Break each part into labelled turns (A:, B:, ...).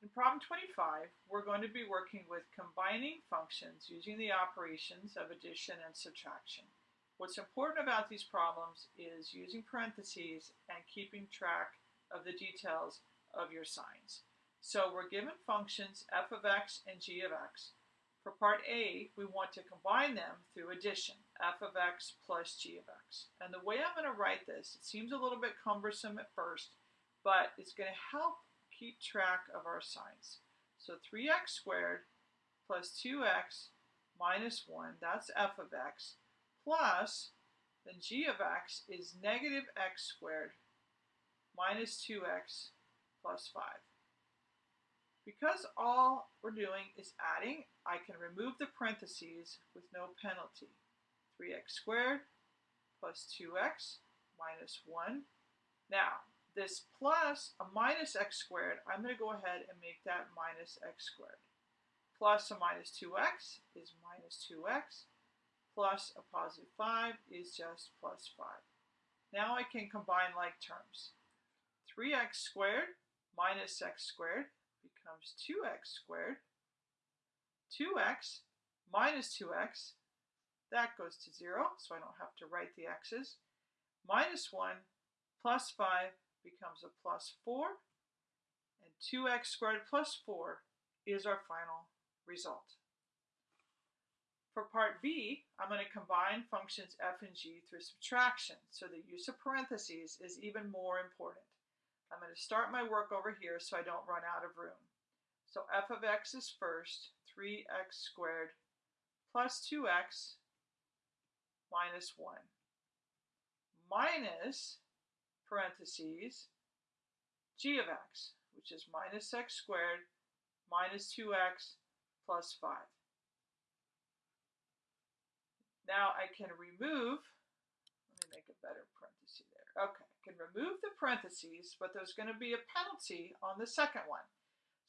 A: In problem 25, we're going to be working with combining functions using the operations of addition and subtraction. What's important about these problems is using parentheses and keeping track of the details of your signs. So we're given functions f of x and g of x. For part A, we want to combine them through addition, f of x plus g of x. And the way I'm going to write this, it seems a little bit cumbersome at first, but it's going to help keep track of our signs. So 3x squared plus 2x minus 1, that's f of x, plus, then g of x is negative x squared minus 2x plus 5. Because all we're doing is adding, I can remove the parentheses with no penalty. 3x squared plus 2x minus 1. Now, this plus a minus x squared, I'm going to go ahead and make that minus x squared. Plus a minus 2x is minus 2x, plus a positive 5 is just plus 5. Now I can combine like terms. 3x squared minus x squared becomes 2x squared. 2x minus 2x, that goes to 0, so I don't have to write the x's. Minus 1 plus 5 becomes a plus 4, and 2x squared plus 4 is our final result. For part B, I'm going to combine functions f and g through subtraction, so the use of parentheses is even more important. I'm going to start my work over here so I don't run out of room. So f of x is first, 3x squared plus 2x minus 1 minus parentheses, g of x, which is minus x squared minus 2x plus 5. Now I can remove, let me make a better parenthesis there. Okay, I can remove the parentheses, but there's going to be a penalty on the second one.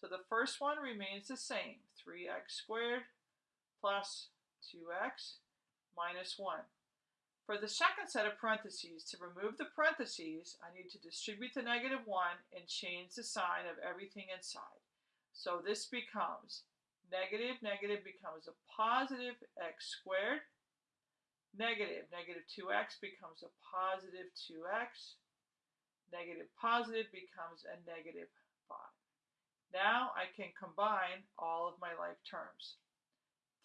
A: So the first one remains the same, 3x squared plus 2x minus 1. For the second set of parentheses, to remove the parentheses, I need to distribute the negative 1 and change the sign of everything inside. So this becomes negative, negative becomes a positive x squared. Negative, negative 2x becomes a positive 2x. Negative, positive becomes a negative 5. Now I can combine all of my like terms.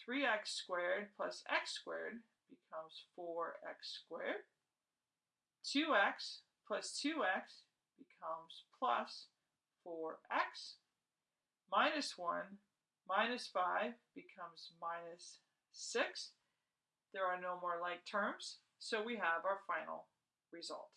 A: 3x squared plus x squared becomes 4x squared. 2x plus 2x becomes plus 4x. Minus 1 minus 5 becomes minus 6. There are no more like terms, so we have our final result.